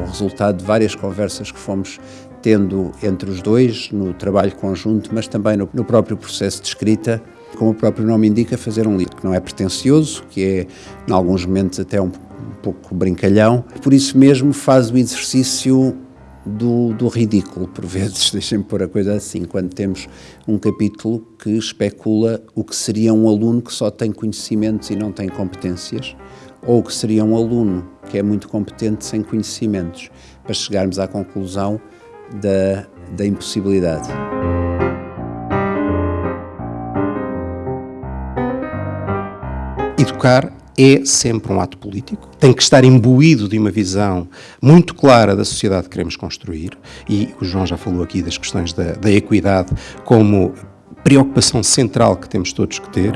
o resultado de várias conversas que fomos tendo entre os dois, no trabalho conjunto, mas também no, no próprio processo de escrita, como o próprio nome indica, fazer um livro que não é pretencioso, que é, em alguns momentos, até um, um pouco brincalhão. Por isso mesmo faz o exercício do, do ridículo, por vezes, deixem-me pôr a coisa assim, quando temos um capítulo que especula o que seria um aluno que só tem conhecimentos e não tem competências, ou o que seria um aluno que é muito competente sem conhecimentos, para chegarmos à conclusão da, da impossibilidade. Educar é sempre um ato político, tem que estar imbuído de uma visão muito clara da sociedade que queremos construir, e o João já falou aqui das questões da, da equidade como preocupação central que temos todos que ter.